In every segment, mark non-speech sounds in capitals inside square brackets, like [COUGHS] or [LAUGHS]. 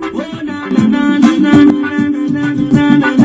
Oh, na na na na na na na na na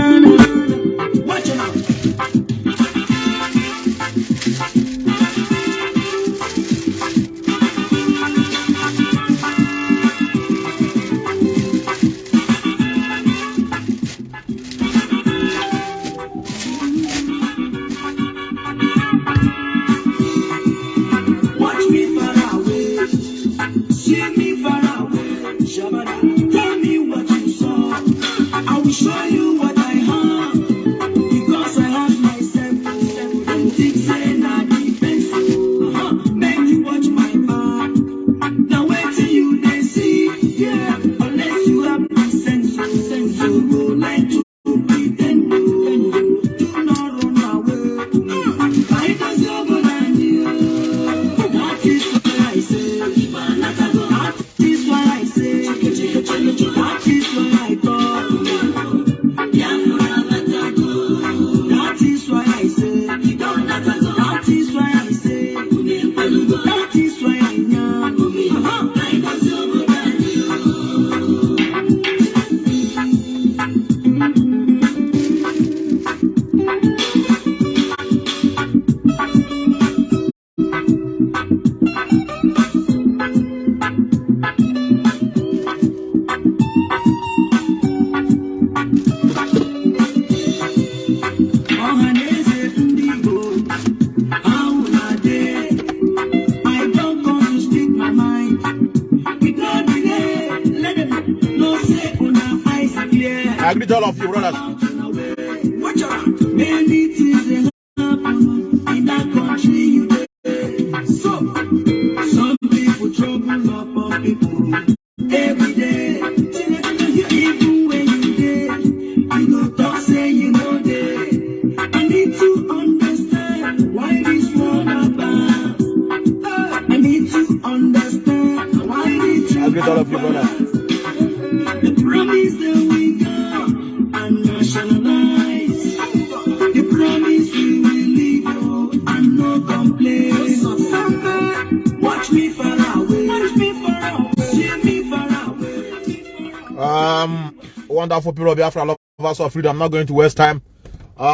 wonderful people of Biafra, lovers of freedom. I'm not going to waste time.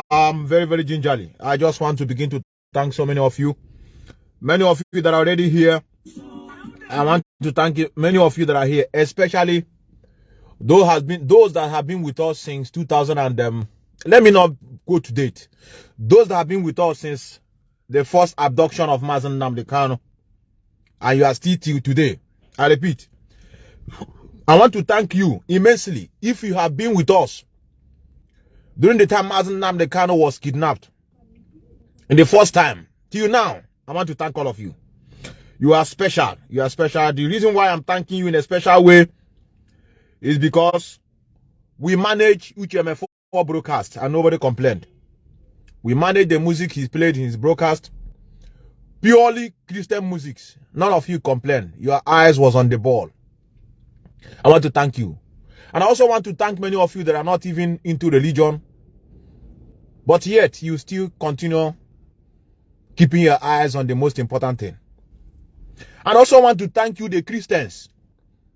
Um, very, very gingerly. I just want to begin to thank so many of you. Many of you that are already here. I want to thank you, many of you that are here, especially those has been those that have been with us since 2000 and um, let me not go to date. Those that have been with us since the first abduction of Mazi Nnamdi Kanu, and you are still till today. I repeat, I want to thank you immensely if you have been with us during the time Mazi Nnamdi Kanu was kidnapped. In the first time till now, I want to thank all of you. You are special. You are special. The reason why I'm thanking you in a special way is because we manage UTMF4 broadcast and nobody complained. We manage the music he played in his broadcast. Purely Christian music. None of you complained. Your eyes was on the ball. I want to thank you. And I also want to thank many of you that are not even into religion. But yet you still continue keeping your eyes on the most important thing. And also want to thank you, the Christians,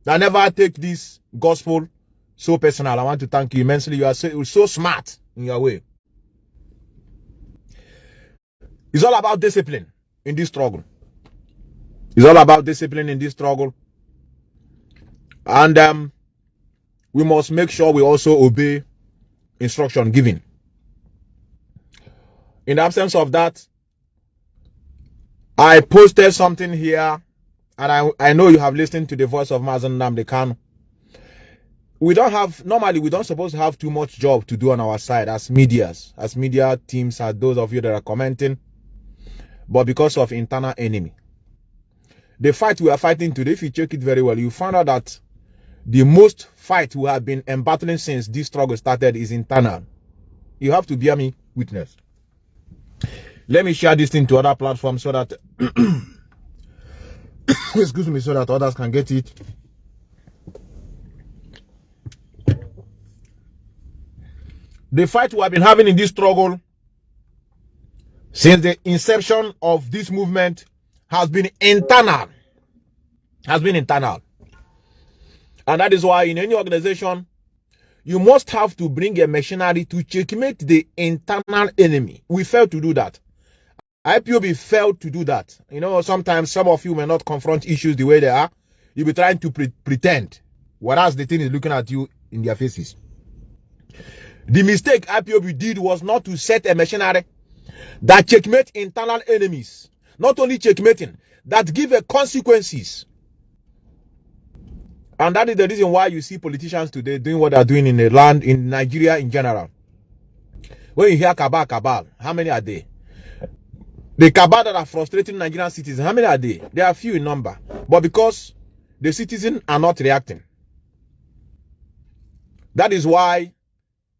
that never take this gospel so personal. I want to thank you immensely. You are so, so smart in your way. It's all about discipline in this struggle. It's all about discipline in this struggle. And um, we must make sure we also obey instruction given. In the absence of that, I posted something here, and I, I know you have listened to the voice of Mazi Nnamdi Kanu. We don't have, normally, we don't supposed to have too much job to do on our side as medias, as media teams, as those of you that are commenting, but because of internal enemy. The fight we are fighting today, if you check it very well, you find out that the most fight we have been embattling since this struggle started is internal. You have to bear me witness. Let me share this thing to other platforms so that [COUGHS] excuse me, so that others can get it. The fight we have been having in this struggle since the inception of this movement has been internal. Has been internal. And that is why in any organization, you must have to bring a machinery to checkmate the internal enemy. We failed to do that. IPOB failed to do that. You know, sometimes some of you may not confront issues the way they are. You'll be trying to pre- pretend, whereas the thing is looking at you in their faces. The mistake IPOB did was not to set a machinery that checkmate internal enemies. Not only checkmating, that give a consequences. And that is the reason why you see politicians today doing what they're doing in the land, in Nigeria in general. When you hear cabal, cabal, how many are there? The cabal that are frustrating Nigerian citizens, how many are there? They are few in number. But because the citizens are not reacting. That is why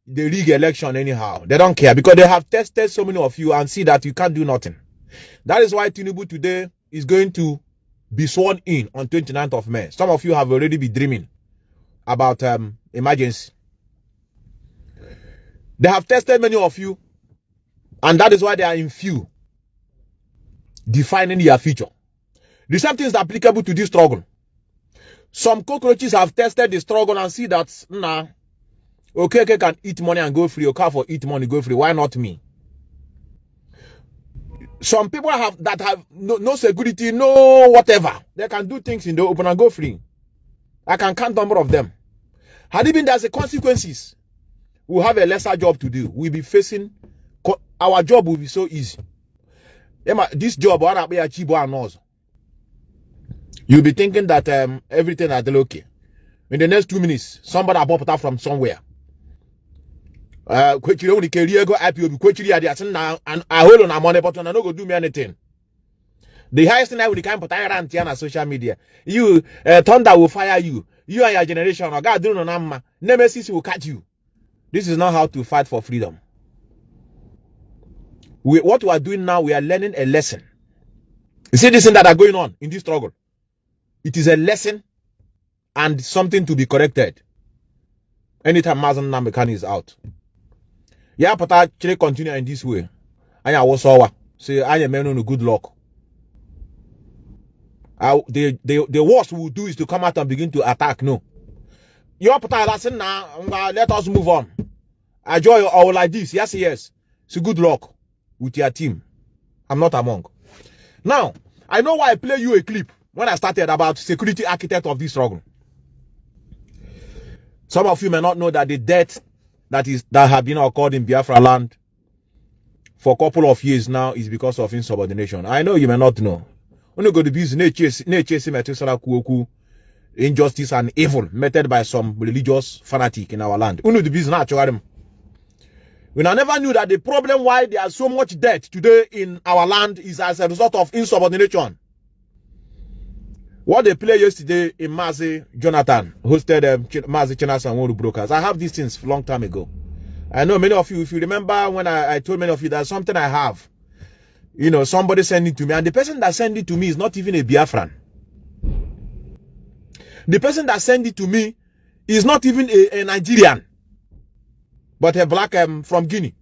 they rig election anyhow. They don't care because they have tested so many of you and see that you can't do nothing. That is why Tinubu today is going to be sworn in on 29th of May. Some of you have already been dreaming about um, emergency. They have tested many of you, and that is why they are in few, defining your future. The same thing is applicable to this struggle. Some cockroaches have tested the struggle and see that, nah, okay, okay, can eat money and go free. Okay, for eat money, go free. Why not me? Some people have that have no, no security, no whatever. They can do things in the open and go free. I can count number of them. Had it been there's a consequences, we'll have a lesser job to do. We'll be facing our job will be so easy. This job? You'll be thinking that um, everything is okay. In the next two minutes, somebody will up from somewhere. Uh, kwechiri only career go IPOB, kwechiri adi asin na and I hold on money, but I no go do me anything. The highest thing I would kind of tyrant on social media. You uh, thunder will fire you. You and your generation, God do no nama. Nemesis will catch you. This is not how to fight for freedom. We, what we are doing now, we are learning a lesson. You see this thing that are going on in this struggle. It is a lesson and something to be corrected. Anytime Mazen Namekan is out. Yeah, but I actually continue in this way. I was saw say I am on good luck. The, the the worst we will do is to come out and begin to attack. No. Your listen now, let us move on. Enjoy or like this. Yes, yes. So good luck with your team. I'm not among. Now, I know why I play you a clip when I started about security architect of this struggle. Some of you may not know that the death that is that have been occurred in Biafra land for a couple of years now is because of insubordination. I know you may not know. Only go to be injustice and evil meted by some religious fanatic in our land. Unu the business we never knew that the problem why there is so much debt today in our land is as a result of insubordination. What they played yesterday in Mazi Jonathan hosted um, Ch- Mazi and Woru Brokers. I have these things long time ago. I know many of you, if you remember when I, I told many of you that something I have, you know, somebody sent it to me, and the person that sent it to me is not even a Biafran. The person that sent it to me is not even a, a Nigerian, but a black um, from Guinea.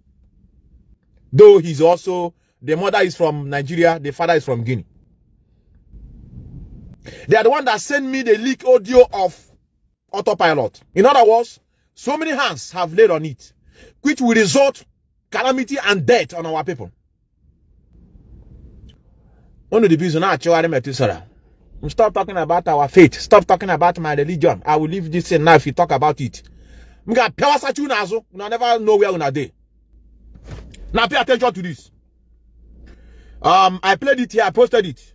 Though he's also, the mother is from Nigeria, the father is from Guinea. They are the one that sent me the leak audio of autopilot. In other words, so many hands have laid on it, which will result calamity and death on our people. One of the reasons I Stop talking about our faith. Stop talking about my religion. I will leave this thing now if you talk about it. Una never know where dey. Now pay attention to this. Um, I played it here. I posted it.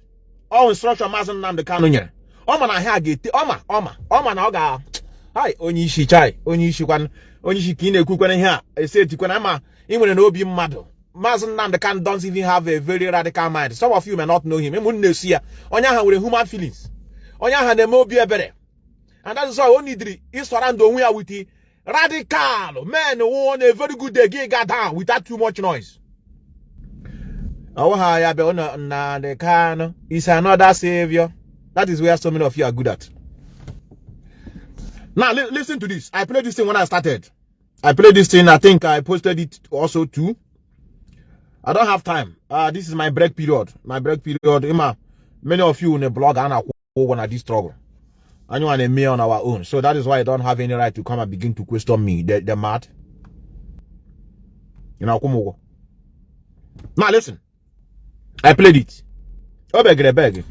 All instruction Mazen Nnamdi Kanu nyere. Ọma na ha ga-ete ọma ọma ọma na ọ ga hai onye isi chai onye isi kwan onye isi ka ị na-ekwukwana ihe a ese etikwana ma ị nwere n'obi mmadụ Maazị Nnamdi Kanu don't even have a very radical mind. Some of you not know him. Ịmụ na-esi ya onye ahụ nwere human feelings. Onye ahụ na-eme obi ebere. And that o nidiri ịsọra ndụ onwe ya the radical men who on a very good gị ga down without too much noise. Ọwụha ya bụ na Nnamdi Kanu is another savior. That is where so many of you are good at. Now li listen to this. I played this thing when I started. I played this thing. I think I posted it also too. I don't have time. Uh, this is my break period. My break period. Ima, many of you in the blog are and I want this struggle. Anyone and me on our own. So that is why I don't have any right to come and begin to question me. They, they're mad. You know, come over. Now listen. I played it. Oh, beg, beg.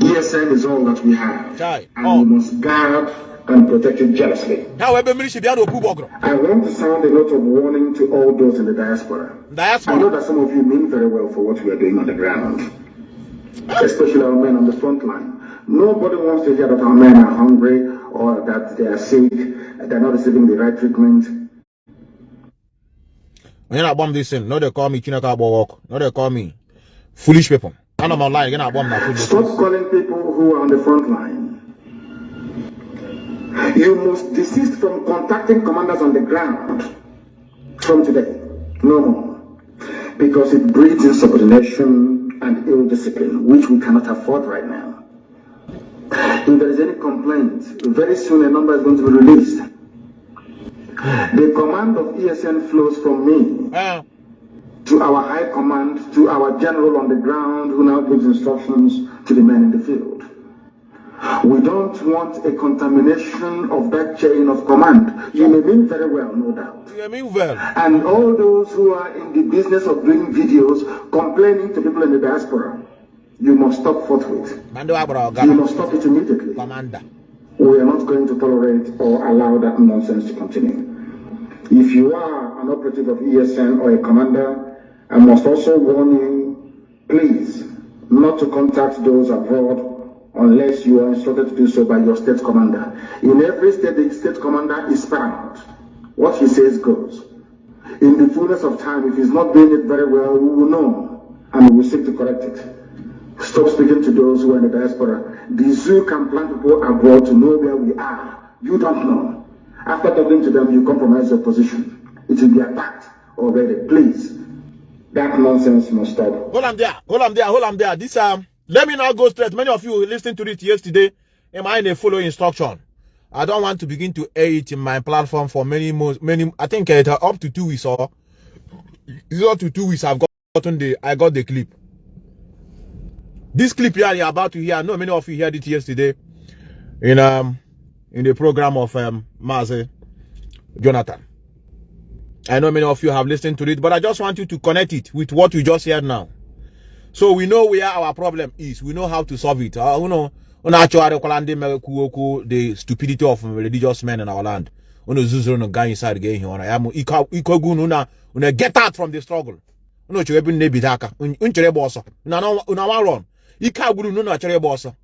ESN is all that we have. Chai. And Oh. we must guard and protect it jealously. Now, we're being should be able to pull bogro. I want to sound a note of warning to all those in the diaspora. Diaspora. I know that some of you mean very well for what we are doing on the ground, especially our men on the front line. Nobody wants to hear that our men are hungry or that they are sick, they're not receiving the right treatment. This thing, no, they call me. No, call me foolish people. Stop calling people who are on the front line. You must desist from contacting commanders on the ground from today. No more. Because it breeds insubordination and ill discipline, which we cannot afford right now. If there is any complaint, very soon a number is going to be released. The command of ESN flows from me Uh, to our high command, to our general on the ground who now gives instructions to the men in the field. We don't want a contamination of that chain of command. You may mean very well, no doubt. you mean well. And all those who are in the business of doing videos complaining to people in the diaspora, you must stop forthwith. You must stop it immediately. Commander. We are not going to tolerate or allow that nonsense to continue. If you are an operative of ESN or a commander, I must also warn you, please, not to contact those abroad unless you are instructed to do so by your state commander. In every state, the state commander is paramount. What he says goes. In the fullness of time, if he's not doing it very well, we will know and we will seek to correct it. Stop speaking to those who are in the diaspora. The zoo can plan people abroad to know where we are. You don't know. After talking to them, you compromise your position. It will be attacked already. Please, that nonsense must stop. Hold on there. Hold on there. Hold on there. This um, let me now go straight. Many of you listened to it yesterday. Am I in a follow instruction? I don't want to begin to air it in my platform for many mo- many. I think uh, up to two weeks or it's up to two weeks. I've gotten the I got the clip. This clip here you're about to hear. I know many of you heard it yesterday in um in the program of um Jonathan. I know many of you have listened to it, but I just want you to connect it with what you just heard now. So we know where our problem is. We know how to solve it. Uh, you know, the stupidity of religious men in our land. Get out from the struggle. You know, chwe bin nebi daka. Unchere bosso. Una no una wan run. Ika guru no na chere bosso.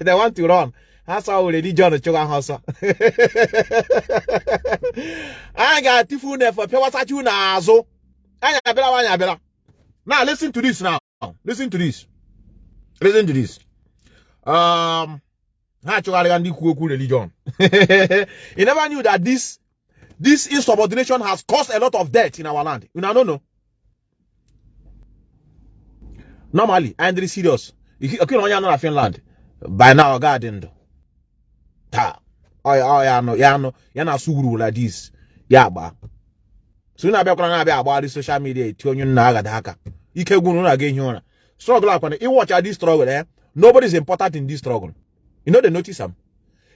They want to run. That's how religion chụga ha ọsọ. Anyị ga-atifu n'efe pịawasachi unu azụ. Anyị abịara anyị abịara. Now listen to this now. Listen to this. Listen to this. Um, ha chụgharịga ndị kwu religion. [LAUGHS] you never knew that this this insubordination has caused a lot of death in our land. You know, no, no. Normally, I'm very serious. Okay, onye anọ na Finland. By now, God dị ndụ. Taa. Ọ ya ọ ya anọ ya na-asụ this. Ya agba. So na-abịakwara na-abịa agbagharị social media eti onye nna agada aka. Ike gwuru na aga ehi ụra. Struggle akwana. Ị watch this struggle eh. Nobody is important in this struggle. You know they notice am.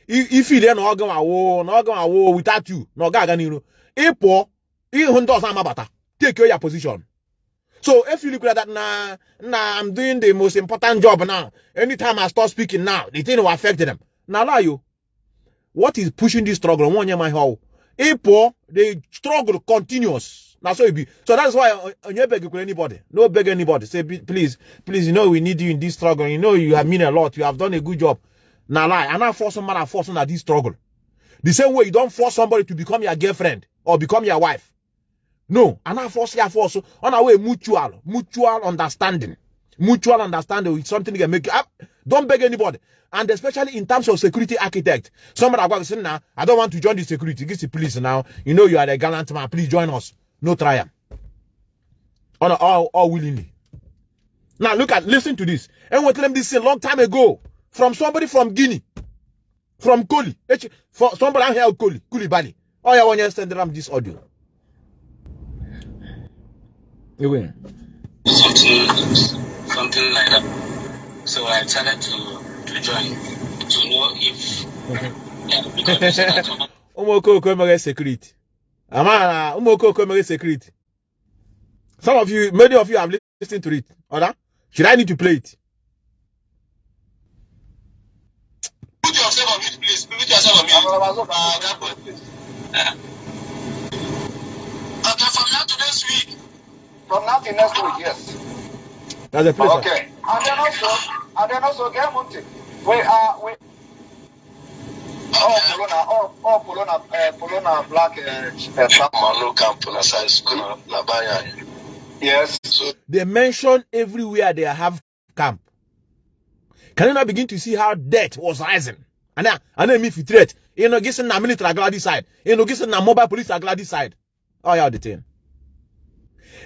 If ile na ọgụ awo na ọgụ awo without you na ọ ga-aga n'iru. Ị pụọ ịhụ ndị ọzọ amabata. Take your position. So if you look at that now, now I'm doing the most important job now. Anytime I start speaking now, the thing will affect them. Now lie you. What is pushing this struggle? One year my how. Ipo, the struggle continues. Now so it be. So that's why uh, uh, you beg anybody. No beg anybody. Say please, please, you know we need you in this struggle. You know you have mean a lot. You have done a good job. Now lie. And I force some man I'm forcing on this struggle. The same way you don't force somebody to become your girlfriend or become your wife. No, and I force ya force on our way mutual, mutual understanding. Mutual understanding is something that can make up. Don't beg anybody. And especially in terms of security architect. Somebody are going to say, now, I don't want to join the security. Give the police now. You know you are a gallant man. Please join us. No trial. On all, all willingly. Now look at listen to this. And we them this a long time ago. From somebody from Guinea. From Koli. For somebody out here Koli. Koulibaly. Oh yeah, when you send them this audio. You win. something something like that. So I decided to to join. To know if ụmụ okooko emeghị security ama na ụmụ okooko emeghị security some of you many of you have listened to it. Ọda should i need to play it? Put yourself on mute please. Put yourself on mute. Uh, that please uh, okay from now to next week From now till next week, yes. that's a place Okay. And then also, and then also, get Monty. We are we. Oh, Polona, oh, oh, Polona, uh, Polona Black, uh, uh, Trump. Manu camp na size school na na baya Yes. so they mention everywhere they have camp can you now begin to see how debt was rising and then and then if you threat you know gisen na military agla this side you know gisen na mobile police agla this side oh yeah the thing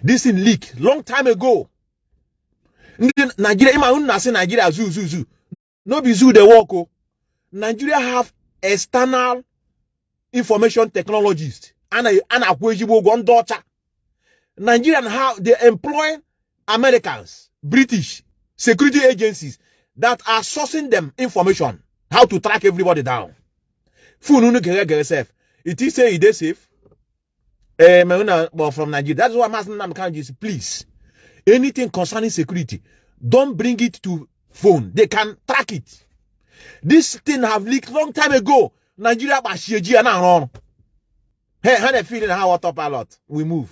this thing leak long time ago. Nigeria ịma unu na-asị nigeria zoo zoo zoo. No be zoo dey work nigeria have external information technologists a na- a na-akwụ ezigbo ụgwọ ndị ọcha. Nigerian how they employ americans british security agencies that are sourcing them information how to track everybody down. Phone unu gere gere sef. It is say e dey safe eh from nigeria. That's why i'm asking kanji please. Anything concerning security don't bring it to phone. They can track it. This thing have leaked long time ago. Nigeria ya na-arụ ọrụ hey ha na-efeel na ha autopilot? We move.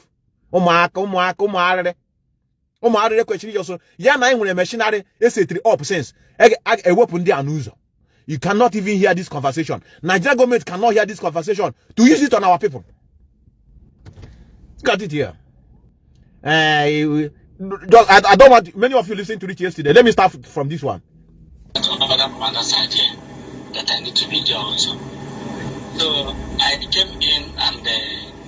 Ụmụaka ụmụ arịrị ụmụ arịrị kwesịrị iji ọsọ ya na anyị nwere machinary esetiri up since a- ewepụ ndị a n'ụzọ you cannot even hear this conversation. Nigeria government cannot hear this conversation. To use it on our people got it here uh, just, I, I don't want many of you listened to it yesterday let me start from this one another side here that I need to be there also. So I came in and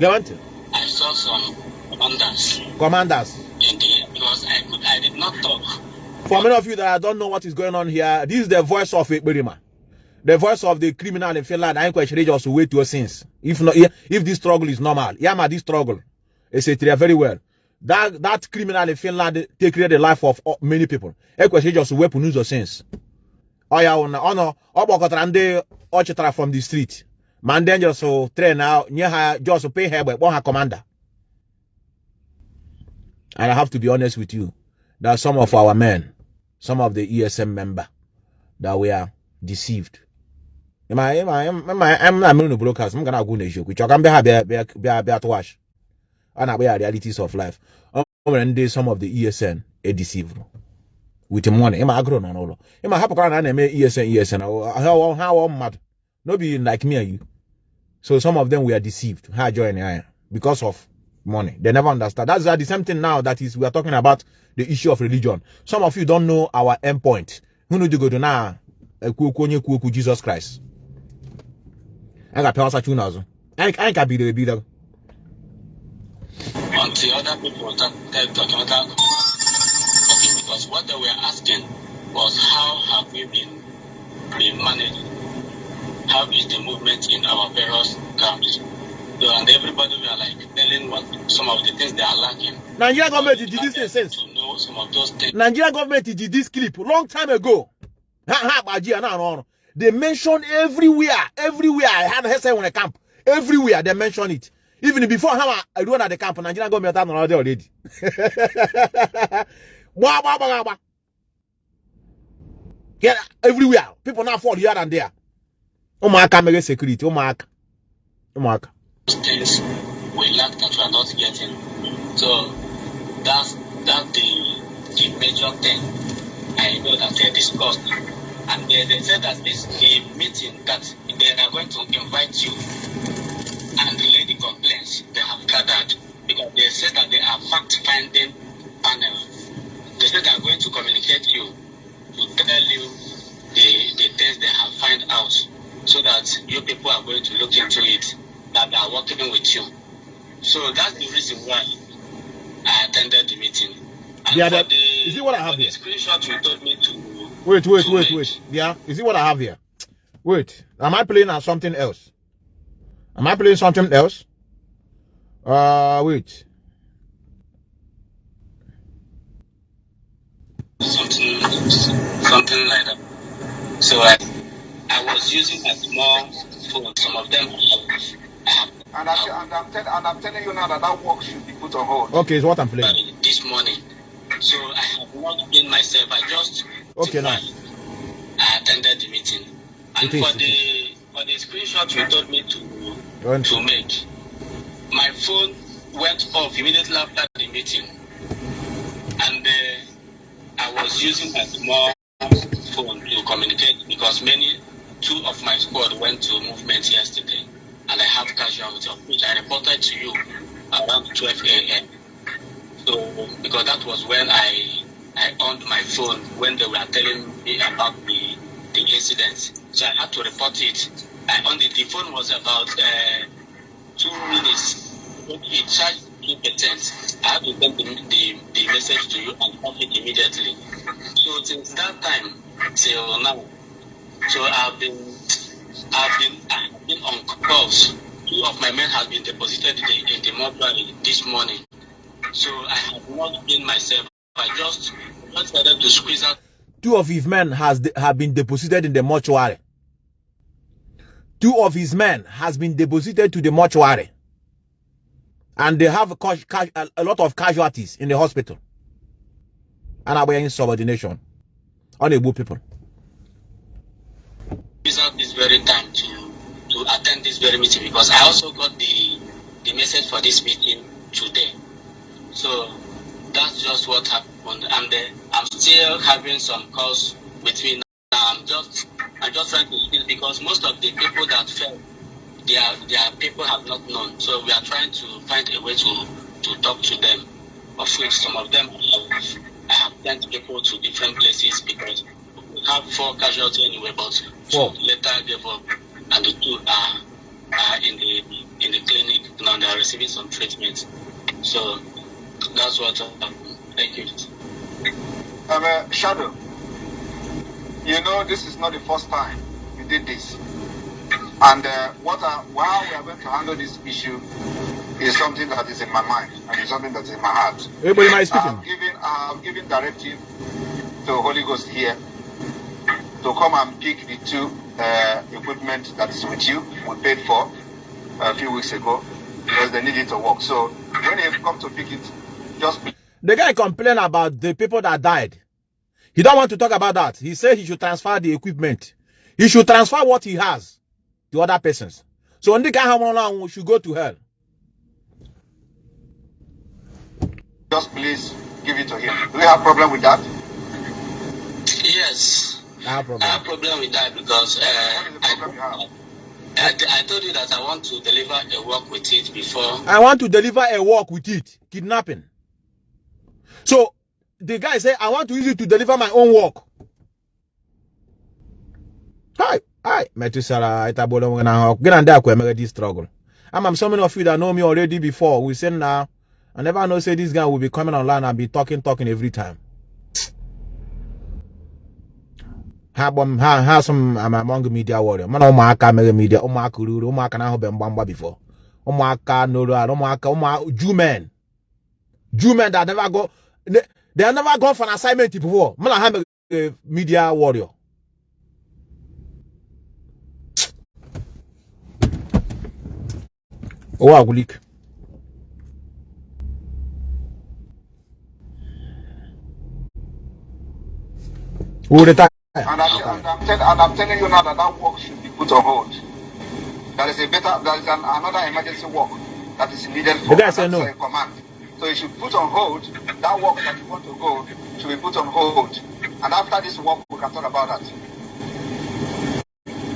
uh, to. I saw some commanders commanders in the because I could I did not talk. For many of you that I don't know what is going on here, this is the voice of Ekperima. The voice of the criminal in Finland. I encourage just to wait to your sins. If not, if this struggle is normal, yeah, this struggle, etc. Very well. That that criminal in Finland take the life of uh, many people. Encourage just sins. Oh yeah, ọ nọ ọ kpọkọtara ndị ọ chịtara from the street ma ndị just train na nye ha just pay ha egbe kpọọ ha commander. And I have to be honest with you that some of our men, some of the ESN member, that we are deceived. I, am not the brokers. I'm gonna go to joke. Which I can be happy, be be. And I the realities of life. Um, when they some of the ESN are deceived with the money. Am I grown on all? Am I happy? I name ESN, ESN. How how mad? No be like me and you. So some of them we are deceived. How join I because of money. They never understand. That's the same thing now that is we are talking about the issue of religion. Some of you don't know our endpoint. Who know you go to now? Jesus Christ. Ga-apịa ọsa chuna ọzọ. Anyị anyị ka bidoro ebido. People started talking because what they were asking was how have we been been managing? How is the movement in our various camps? So, and everybody were like telling what some of the things they are lacking. Nigeria government did this since. to know some of those things. Nigeria government did this clip long time ago. Ha ha gbaji ya. They mention everywhere, everywhere. I had heard when a camp. Everywhere they mention it. Even before ha I run at the camp, Nigeria government had already already. Gba gba gba gba. Yeah, everywhere. People now fall here and there. Ụmụaka mere security, ụmụaka. Ụmụaka. things we lack that we are not getting. So that's that's the the major thing I know that they discussed. And they, they said that this the meeting that they are going to invite you they have gathered because they said that they are fact finding panel. They said they are going to communicate you to tell you the the things they have find out so that you people are going to look into it that they are working with you. So that's the reason why I attended the meeting. And Yeah, that- the, is it what I have the here? screenshot you told me to Wait, wait, to wait, make. wait. Yeah, is it what I have here? Wait, am I playing on something else? Am I playing something else? Uh, wait. something something like that. So I, I was using my small phone. Some of them And I'm, and, I'm tell, and I'm telling you now that that work should be put on hold. Okay, it's what I'm playing. this morning. So I have not been myself. I just Okay, now. I attended the meeting. And It is, for it the for the screenshot you told me to When- to make, my phone went off immediately after the meeting, and uh, I was using my small phone to communicate because many two of my squad went to movement yesterday, and I have casualty of which I reported to you around 12 a.m. So because that was when I I owned my phone when they were telling me about the the incident, so I had to report it. I on the, the phone was about uh, two minutes. Charged two percent. I had to send the, the, the message to you and off it immediately. So since that time till now, so I've been I've been I've been on calls. Two of my men have been deposited in the, in the mortuary this morning. So I have not been myself. I just started to squeeze out Two of his men has have been deposited in the mortuary. Two of his men has been deposited to the mortuary. And they have a, lot of casualties in the hospital. And are in subordination. Unable people. use out this very time to to attend this very meeting because I also got the the message for this meeting today. So that's just what happened, and uh, I'm still having some calls now. I'm just I'm just trying to speak because most of the people that fell, their their people have not known. So we are trying to find a way to to talk to them. Of which some of them have, I have sent people to different places because we have four casualties anyway, but two Four. later gave up, and the two are, are in the in the clinic now. They are receiving some treatment. So that's what. Uh, thank you. Um, uh, Shadow, you know this is not the first time you did this. And uh, what I, how we are going to handle this issue is something that is in my mind and is something that's in my heart. Everybody I speaking? have given, I have given directive to Holy Ghost here to come and pick the two uh, equipment that is with you, we paid for a few weeks ago because they need it to work. So when they come to pick it, just The guy complained about the people that died. He don't want to talk about that. He said he should transfer the equipment. He should transfer what he has to other persons. So when the guy have one, we should go to hell. just please give it to him. Do you have problem with that? Yes, I have problem. I have problem. problem with that because uh, What is the problem you have? I, I, I told you that I want to deliver a work with it before. I want to deliver a work with it. Kidnapping. So the guy said, I want to use it to deliver my own work. Hi, hi, Metusara, Itabolo, I get on that, we this struggle. I'm, I'm so many of you that know me already before. We say now, I never know say this guy will be coming online and be talking, talking every time. ha ha ha some am among media warrior mana ụmụaka mere media ụmụaka ruru ụmụaka na ahụbe mgbamgba before ụmụaka noro ala ụmụaka ụmụ Jew men Jew men that never go they, never gone for an assignment before mana ha mere media warrior retire? And I'm, and, I'm tell, and I'm telling you now that that work should be put on hold. There is a better, there is an, another emergency work that is needed for The guy said no. command. So you should put on hold that work that you want to go should be put on hold. And after this work, we can talk about that.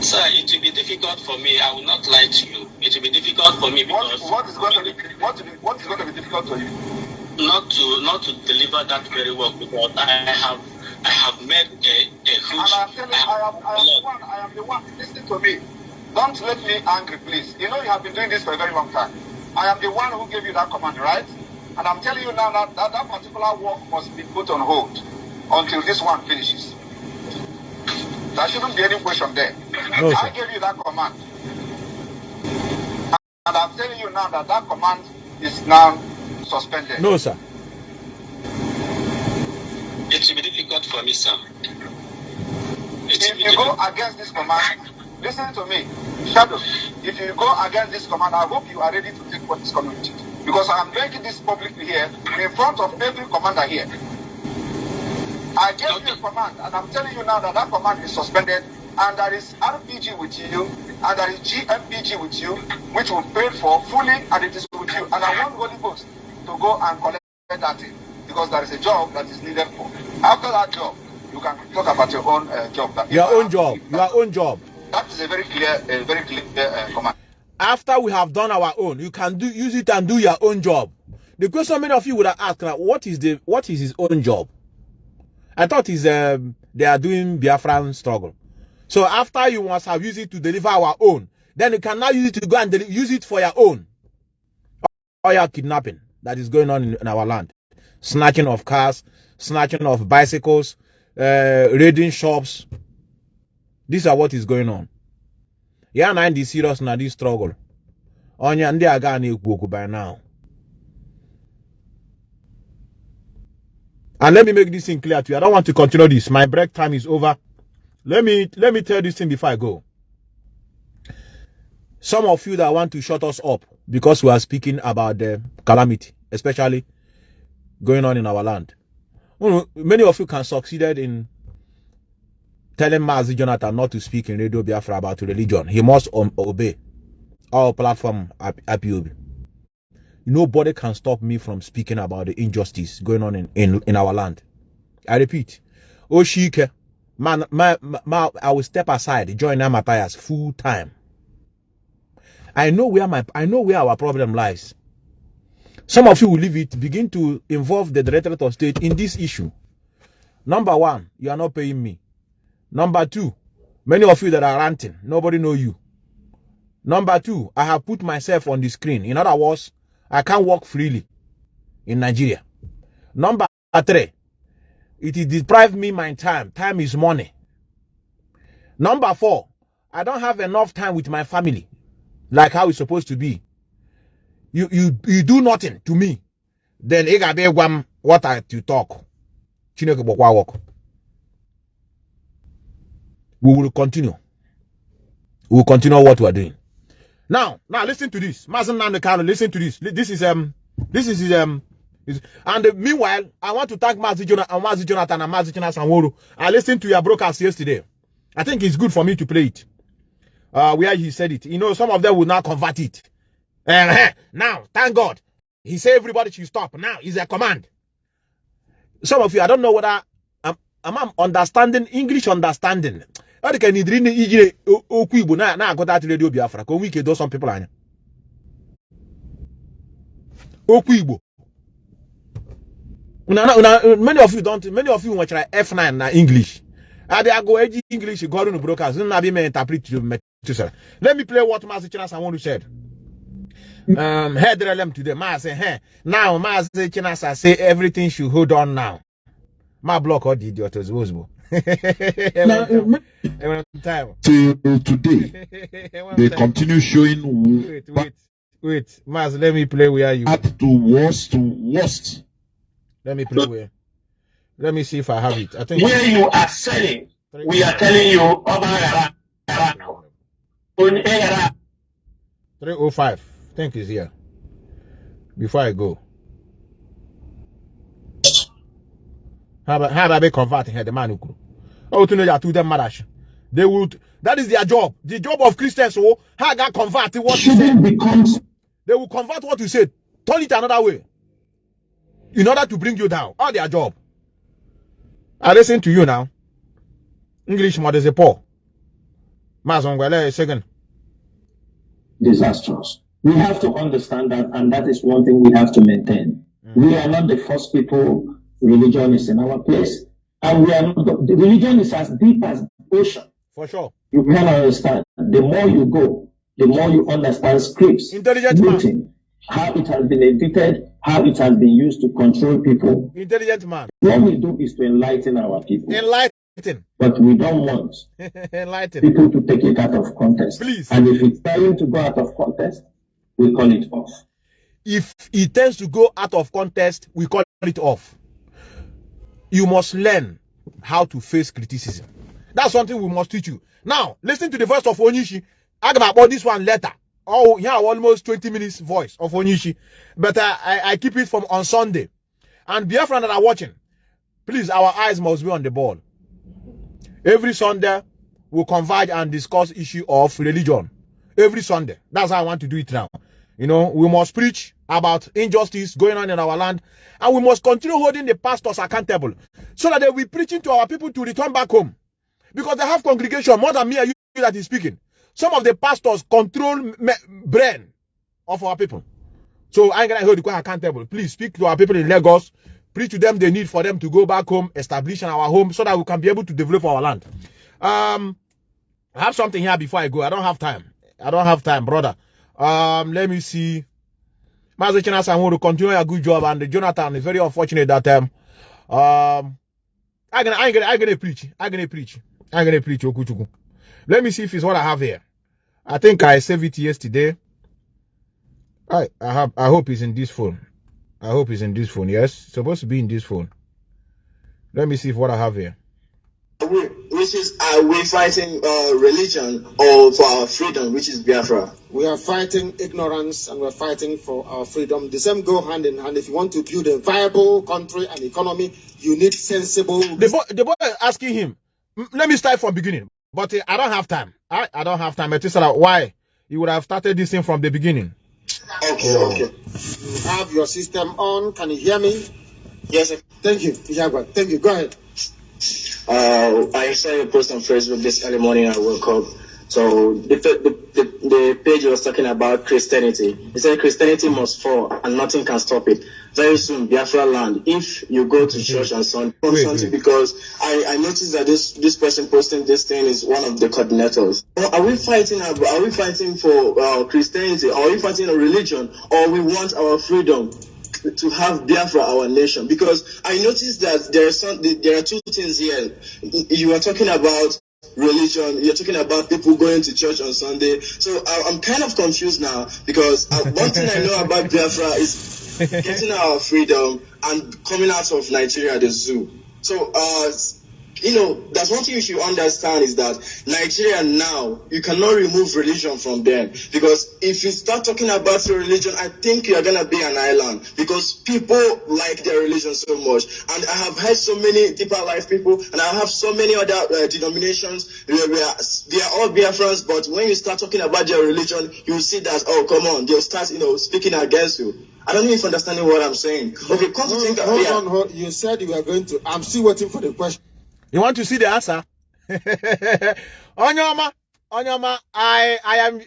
Sir, it will be difficult for me. I will not lie to you. It will be difficult for me What, because what is going to be what, what is going to be difficult to you? not to not to deliver that very work because I have I have made a, a huge. And I'm telling you, I am, I am the one. I am the one. Listen to me. Don't let me angry, please. You know you have been doing this for a very long time. I am the one who gave you that command, right? And I'm telling you now that that, that particular work must be put on hold until this one finishes. There shouldn't be any question there. No, I sir. gave you that command. And I'm telling you now that that command is now suspended. No, sir. It will be difficult for me, sir. if you go against this command, listen to me, Shadow. If you go against this command, I hope you are ready to take what is it. Because I am making this publicly here in front of every commander here. I gave you a command, and I'm telling you now that that command is suspended, and there is RPG with you, and there is GMPG with you, which will pay for fully, and it is with you. And I want Holy Ghost to go and collect that thing, because there is a job that is needed for. After that job, you can talk about your own uh, job. That Your own job. Your own job. That is a very clear, a very clear uh, command. After we have done our own, you can do use it and do your own job. The question many of you would have asked, now, what is the what is his own job? I thought is um, they are doing Biafran struggle. So after you must have used it to deliver our own, then you can now use it to go and use it for your own. Or your kidnapping that is going on in, in our land, snatching of cars, snatching of bicycles, uh, raiding shops. These are what is going on. Ya na ndị serious na this struggle. Onye ndị aga by now. And let me make this thing clear to you. I don't want to continue this. My break time is over. Let me let me tell this thing before I go. Some of you that want to shut us up because we are speaking about the calamity, especially going on in our land. Many of you can succeeded in telling Mazi Jonathan not to speak in Radio Biafra about religion. He must um, obey our platform at IPOB. Nobody can stop me from speaking about the injustice going on in, in, in our land. I repeat, Oshike, man, ma, ma, ma, I will step aside, join Matthias full time. I know where my I know where our problem lies. Some of you will leave it, begin to involve the Directorate of State in this issue. Number one, you are not paying me. Number two, many of you that are ranting, nobody know you. Number two, I have put myself on the screen. In other words, I can't walk freely in Nigeria. Number three, it is deprived me my time. Time is money. Number four, I don't have enough time with my family, like how it's supposed to be. You you you do nothing to me, then ị what I to talk. Work. We will continue. We will continue what we are doing. Now, now listen to this. Mazi Nnamdi Kanu, listen to this. This is um this is um is, and uh, meanwhile, I want to thank Mazi Jonathan, Mazi Jonathan and Mazi Jonathan Sanworu. I listened to your broadcast yesterday. I think it's good for me to play it. Uh, where he said it. You know, some of them will not convert it. Uh, now, thank God. He said everybody should stop. Now, it's a command. Some of you, I don't know whether I'm, I'm understanding English understanding. Ọ dị ka na idiri iji o- okwu Igbo na- na-agụta atụ redio Biafra ka o nwee ike doo some anya. Okwu Igbo. Many of you don't many of you nwechara F9 na English. Abịa gụọ eji English gụọrụ unu broadcast unu na-abịa ime interpret to Methuselah. Let me play what Maazị Chinasa Nworu said. Um, head relem today. Maazị, hey, now Maazị Chinasa say everything should hold on now. Ma block all the idiot ozugbo ozugbo. Now, Enwere m enwere m time. till today, they continue showing Wait, wait, wait. Maazị, let me play where you. bad to worst to worst. Let me play where. Let me see if I have it. I think. where you are selling, we are telling you, Oba Yara, Yara, Onye Yara, 305. I think is here. Before I go. How about how about they convert here the man who grew? Oh, to know that to them madash. They would that is their job. The job of Christians, oh, how got convert what you said. They will convert what you said, turn it another way. In order to bring you down. All their job. I listen to you now. English mother is a poor. Mazongwele second. disastrous. We have to understand that, and that is one thing we have to maintain. Mm. We are not the first people, religion is in our place. And we are not, religion is as deep as the ocean. For sure. You can understand. The more you go, the more you understand scripts, Intelligent man. how it has been edited, how it has been used to control people. Intelligent man. What we do is to enlighten our people, Enlighten. but we don't want [LAUGHS] Enlighten. people to take it out of context. Please. And if it's trying to go out of context, we call it off. If it tends to go out of context, we call it off. You must learn how to face criticism. That's something we must teach you. Now, listen to the voice of Onishi. I'm about this one later. Oh, yeah, almost 20 minutes voice of Onishi. But uh, I, I keep it from on Sunday. And Biafran that are watching, please, our eyes must be on the ball. Every Sunday, we'll converge and discuss issue of religion. Every Sunday. That's how I want to do it now. You know, we must preach about injustice going on in our land, and we must continue holding the pastors accountable so that they will be preaching to our people to return back home. Because they have congregation more than me and you that is speaking. Some of the pastors control brain of our people. So I'm gonna hold you accountable. Please speak to our people in Lagos, preach to them the need for them to go back home, establish in our home so that we can be able to develop our land. Um, I have something here before I go. I don't have time. I don't have time, brother. Um, let me see. Chinas, I want to continue a good job, and Jonathan is very unfortunate that um, um, I'm gonna, I'm gonna, I'm gonna preach. I'm gonna preach. I'm gonna preach. Okuchuku. Let me see if it's what I have here. I think I saved it yesterday. I, I have, I hope it's in this phone. I hope it's in this phone. Yes, it's supposed to be in this phone. Let me see if what I have here. We, which is are we fighting uh, religion or for our freedom, which is Biafra? We are fighting ignorance and we're fighting for our freedom. The same go hand in hand. If you want to build a viable country and economy, you need sensible. The boy, the boy is asking him. "Mm, Let me start from beginning, but uh, I don't have time. I, I don't have time. Etisala, why? You would have started this thing from the beginning. Okay, okay. You have your system on. Can you hear me? Yes, sir. Thank you, Thank you. Go ahead. Uh, I saw your post on Facebook this early morning. I woke up. So the, the, the, page was talking about Christianity. He said Christianity must fall and nothing can stop it. Very soon, Biafra land. If you go to church on Sunday, on Sunday because I, I noticed that this this person posting this thing is one of the coordinators. Are we fighting? Are we fighting for uh, Christianity? Are we fighting a religion? Or we want our freedom? To have Biafra our nation because I noticed that there are some there are two things here. You are talking about religion, you're talking about people going to church on Sunday. So I, I'm kind of confused now because uh, one thing I know about Biafra is getting our freedom and coming out of Nigeria, the zoo. So uh, you know, that's one thing you should understand is that Nigeria now, you cannot remove religion from them. Because if you start talking about your religion, I think you are going to be an island. Because people like their religion so much. And I have heard so many deeper life people, and I have so many other uh, denominations. They are, they are all Biafrans, but when you start talking about their religion, you see that, oh, come on, they'll start, you know, speaking against you. I don't know if you're understanding what I'm saying. Okay, come to think Hold, of hold yeah. on. Hold. You said you were going to. I'm still waiting for the question. You want to see the answer? [LAUGHS] Onyoma, Onyoma, I, I am, in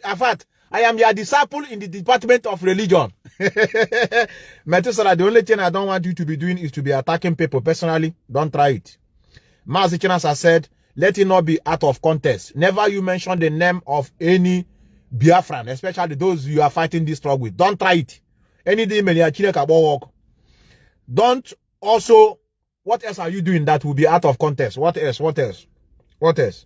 I am your disciple in the department of religion. [LAUGHS] Methuselah, the only thing I don't want you to be doing is to be attacking people personally. Don't try it. Mazichinas said, let it not be out of context. Never you mention the name of any Biafran, especially those you are fighting this struggle with. Don't try it. Chineke agbawa. Don't also what else are you doing that will be out of context? What else? What else? What else?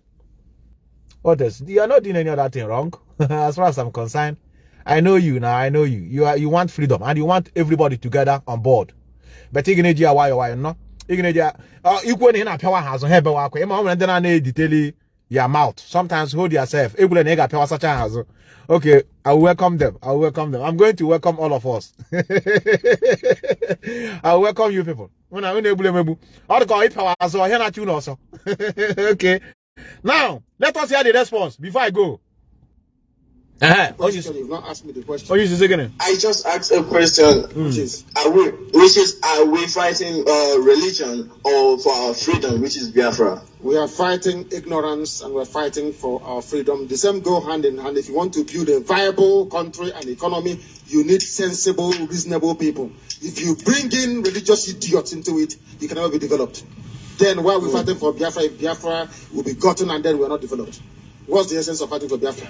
What else? You are not doing any other thing wrong, [LAUGHS] as far as I'm concerned. I know you now. I know you. You are. You want freedom, and you want everybody together on board. But you're why why no? You're gonna do. Uh, equal in a power has on here, but. Ema when then I detail your mouth. Sometimes hold yourself. Okay, I welcome them. I welcome them. I'm going to welcome all of us. [LAUGHS] I welcome you people. [LAUGHS] Okay. Now let us hear the response before I go. Uh-huh. You Question. You've not asked me the question. oh, you say. I just asked a question. Which is Are we, which is, are we fighting uh, religion or for our freedom, which is Biafra? we are fighting ignorance and we're fighting for our freedom. The same go hand in hand. If you want to build a viable country and economy, you need sensible, reasonable people. If you bring in religious idiots into it, you can never be developed. Then why are we fighting for Biafra if Biafra will be gotten and then we're not developed? What's the essence of fighting for Biafra?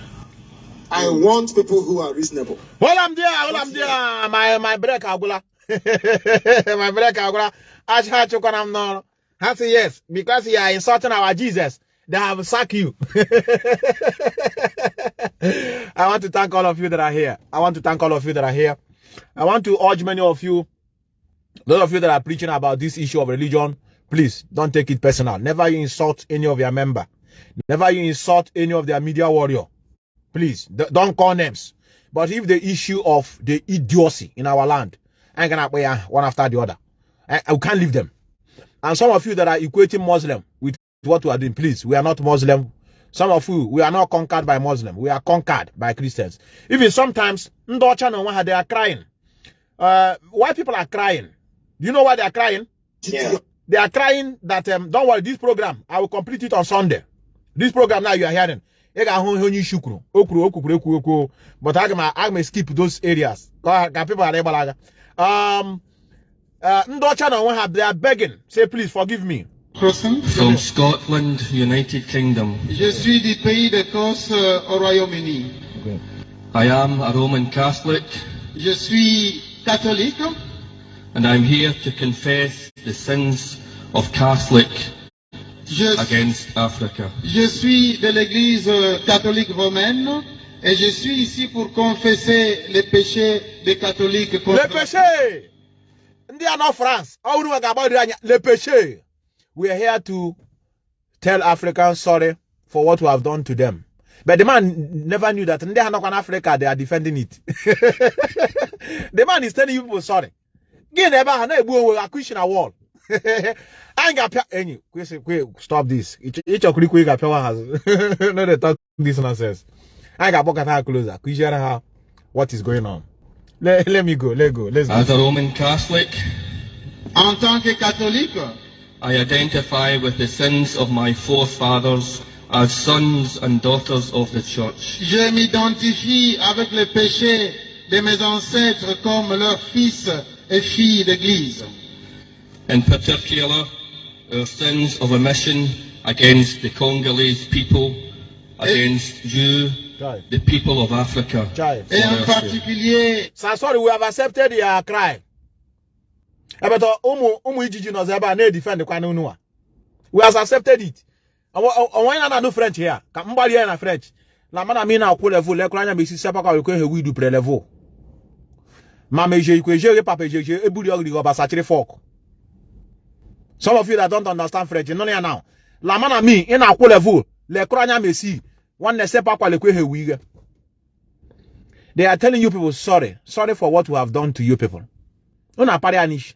I mm. want people who are reasonable. Hold am there, hold am there. My my break agula. [LAUGHS] my break agula. Ash ha chukwana am no. Ha say yes because you are insulting our Jesus. They have sacked you. [LAUGHS] I want to thank all of you that are here. I want to thank all of you that are here. I want to urge many of you, those of you that are preaching about this issue of religion, please don't take it personal. Never you insult any of your member. Never you insult any of their media warrior. Please, don't call names. But if the issue of the idiocy in our land, I'm gonna play one after the other. I, I can't leave them. And some of you that are equating Muslim with what we are doing, please, we are not Muslim. Some of you, we are not conquered by Muslim. We are conquered by Christians. Even sometimes, Ndocha no Waha, they are crying. Uh, why people are crying? Do you know why they are crying? Yeah. They are crying that, um, don't worry, this program, I will complete it on Sunday. This program now you are hearing. Ị ga-ahụ ihe onye isi kwuru o kwuru o kwukwuru ekwu ekwu but aga m aga m skip those areas. Ka ka people ghara ịgbalaga um uh, ndị ọcha na onwe ha they are begging. Say please forgive me. Croissant. From Scotland, United Kingdom. Je suis du pays d'Écosse euh, au Royaume-Uni. I am a Roman Catholic. Je suis catholique. And I'm here to confess the sins of Catholic je, against Africa. je suis de l'Église euh, catholique romaine et je suis ici pour confesser les péchés des catholiques contre le péché ndị a nọ France ọ bụrụ maka agbadiri anya le péché we are here to tell Africans sorry for what we have done to them. But the man never knew that ndị ha nọkwa n'Africa they are defending it. [LAUGHS] The man is telling you people sorry. Gị na ebe ahụ na-egbu onwe isi na wall [LAUGHS] anyị ga-apịa enyi kwesị kwe stop this. Ịchọkwuru ikwe ị ga-apịawa [LAUGHS] no dey talk this nonsense. Anyị ga-akpọkọta ha closer kụziere ha what is going on. Let, let me go let go let's go. As a Roman Catholic, En tant que catholique, I identify with the sins of my forefathers as sons and daughters of the Church. je m'identifie avec les péchés de mes ancêtres comme leurs fils et filles d'Église. In particular, our sins of omission against the Congolese people, against you, Try. the people of Africa. Try. for Et en their sin. particulier, Sir, sorry we have accepted your cry ebeta ụmụ ụmụ ijiji nọzi ebe a na-edefend kwana unu a we have accepted it onwe na na-anụ french ya ka mgbalị ya na french na mana mi na-akwụ level lekwara anya ma isi sepaka wekwe he widu pre level ma ma eje ikwe eje papa eje eje eburi ogiri ọbasachiri fork some of you that don't understand french nọ ya now la mana mi ị na-akwụ level lekwara anya ma esi nwanne sepakwa lekwe he wiga They are telling you people sorry, sorry for what we have done to you people. Una parianish.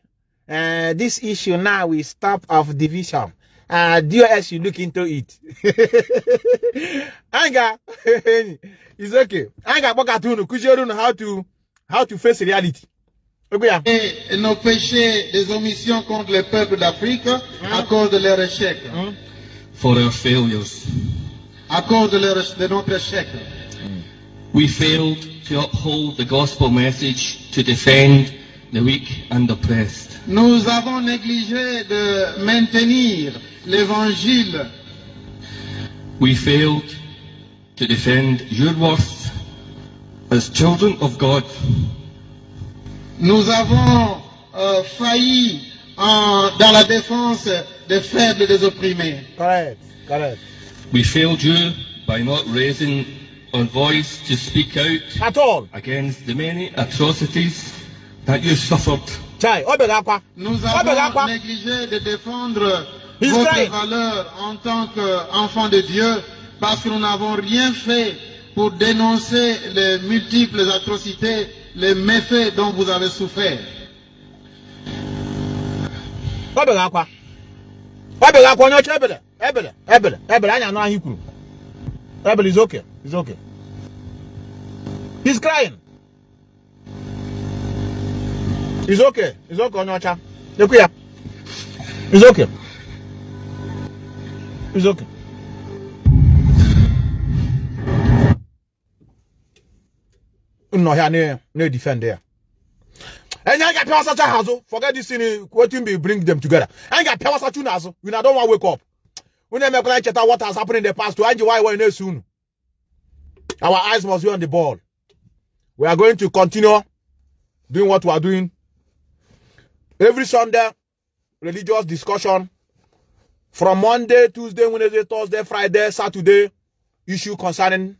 Uh, this issue now we stop of division. Uh, DOS you look into it. [LAUGHS] Anga, [LAUGHS] it's okay. Kujerunu how to how to face reality. Et nos péchés des omissions contre les peuples d'Afrique à cause de leur échec, For our failures. à cause de, leur, de notre échec. We failed to uphold the gospel message to defend the weak and oppressed. Nous avons négligé de maintenir l'évangile. We failed to defend your worth as children of God. Nous avons euh, failli en- dans la défense des faibles et des opprimés. Correct, correct. We failed you by not raising our voice to speak out At all. against the many atrocities that you suffered. Chai. Nous avons négligé de défendre He's votre crying. valeur en tant qu'enfant de Dieu parce que nous n'avons rien fait pour dénoncer les multiples atrocités, les méfaits dont vous avez souffert. Is. He's crying. It's okay. It's okay. It's okay. Nnọ ya na na-defend ya. And I got power such a hassle. Forget this thing. What be bring them together. I got power such a hassle. We don't want to wake up. Never going to what has happened in the past to Angie why we're soon. Our eyes must be on the ball. We are going to continue doing what we are doing. Every Sunday, religious discussion. From Monday, Tuesday, Wednesday, Thursday, Friday, Saturday, issue concerning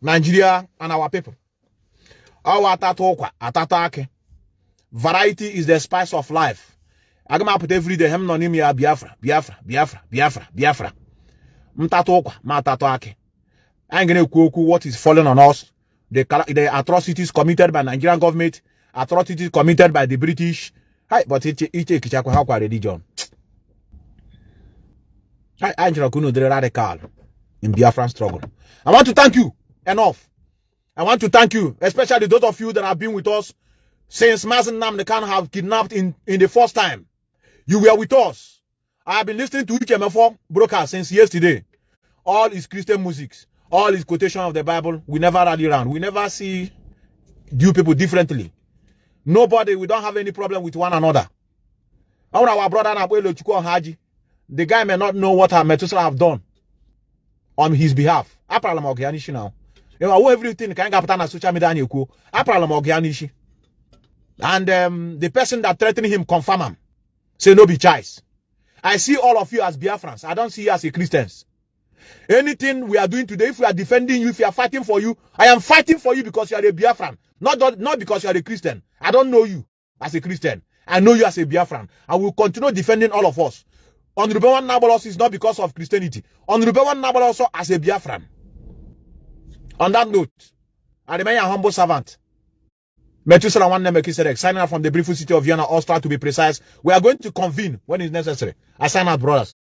Nigeria and our people. Our atata ụkwa, atata akị. Variety is the spice of life. Aga m apụta every day hem nọ n'ime ya Biafra, Biafra, Biafra, Biafra, Biafra. mtatụ ụkwa ma atatụ akị anyị ga what is falling on us? The, the atrocities committed by Nigerian government atrocities committed by the British. Hi but iche ekichakwa ha kwa religion? Hai, anyị chọrọ ka unu radical in Biafran struggle. I want to thank you. Enough I want to thank you especially those of you that have been with us since Mazi Nnamdi Kanu have kidnapped in, in the first time you were with us I have been listening to HMF4 broadcast since yesterday all is Christian musics, all is quotation of the Bible, we never rally around. We never see you people differently. Nobody, we don't have any problem with one another. Our, brother Nabuelo Chukwu Haji, the guy may not know what Methuselah have done on his behalf. Now. You know, everything ka anyị ga-apụta social media anyị ekwu. Aprala m. And um, the person that threatened him confirm him. Say no be choice. I see all of you as Biafrans. I don't see you as a Christians. Anything we are doing today, if we are defending you, if we are fighting for you, I am fighting for you because you are a Biafran, not, not because you are a Christian. I don't know you as a Christian. I know you as a Biafran. I will continue defending all of us. Honorable One Nabolos is not because of Christianity. Honorable One Nabolos also as a Biafran. On that note, I remain a humble servant. Methuselah One Melchizedek, signing out from the beautiful city of Vienna, Austria to be precise. We are going to convene when it's necessary. I sign out, brothers.